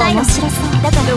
ないの。知らせだから